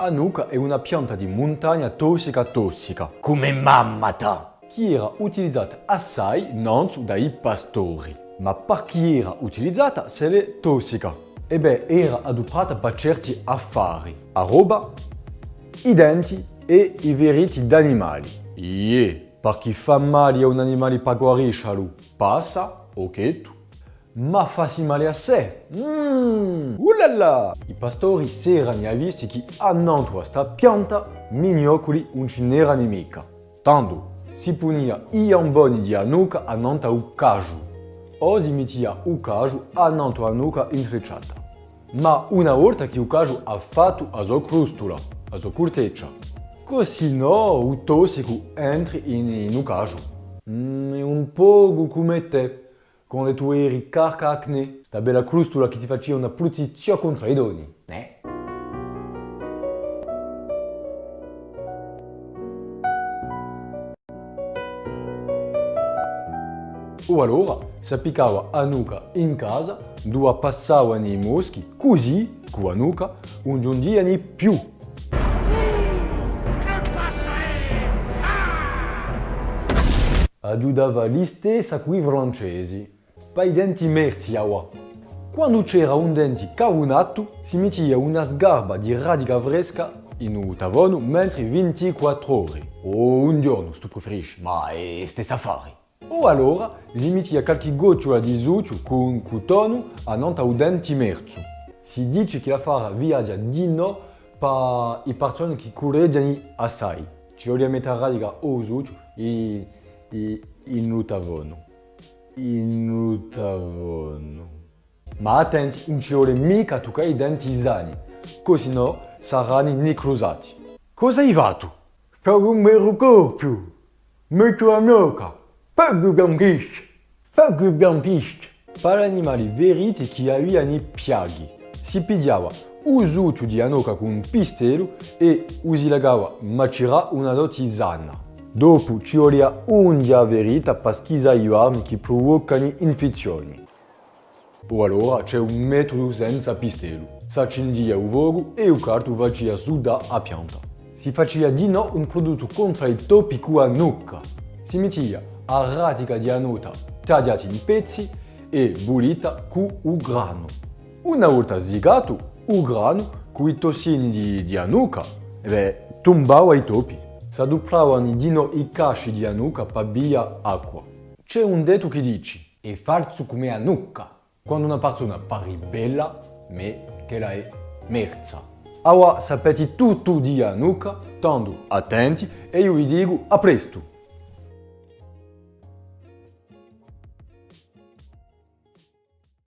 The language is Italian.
Anuka è una pianta di montagna tossica tossica, Come mammata. che era utilizzata assai non dai pastori. Ma perché era utilizzata se è tossica? E beh, era adoperata per certi affari. A roba, i denti e i veriti d'animali. Yeah, perché fa male a un animale per guariscerlo, passa, ok tu. Ma fa male a sé. Mmm, ulala! I pastori si erano visti che annanto a questa pianta, mignocoli non ce n'era nemica. Tanto, si punia i amboni di Anuka annanto al caju. O si mettia il caju annanto a Anuka intrecciata. Ma una volta che il caju ha fatto la sua crustula, la sua corteccia, così no il tossico entri in, in un caju. Mm, un po' come te, quando tu eri carca acne, sta bella crustula che ti faceva una pulizia contro i doni. Eh? O allora s'appiccava Anuka in casa dove passavano i moschi, così con Anuka non giungivano più. Aiutava gli stessi a quei francesi. Per i denti merzi, awa. Quando c'era un dente carunato, si metteva una sgarba di radica fresca in un tavolo mentre 24 ore. O un giorno, se tu preferisci, ma è stesso affare. O allora si metteva qualche gocciola di zucchero con cotone annanto al dente merzo. Si dice che l'affare viaggia di no per le persone che correggiano assai. Ci vogliono mettere radica o zucchero e, e in un tavolo. In un tavolo. Ma attenti, non ci vuole mica toccare i denti sani, così no saranno necrosati. Cosa hai fatto? Per un mero corpo, metto a noca, gampisci, per più gampisci. Per animali veriti che avevano piaghe, si pigliava zucchero di anoca con un pistello e si legava macerà una sana. Dopo ci verita per schizare gli armi che provocano infezioni. O allora c'è un metodo senza pistello. Si accendia il fuoco e il carto faceva sudare a pianta. Si faceva di no un prodotto contro i topi con la nuca. Si metteva a radica di anota tagliata in pezzi e bollita con il grano. Una volta sligato, il grano con i tossini di, di anuca, beh, tombava i topi. Si addoppiavano di no i casci di anuca per via acqua. C'è un detto che dice, è falso come anuca, quando una persona pare bella, ma che la è merza. Ora sapete tutto di anuca, tanto attenti e io vi dico a presto!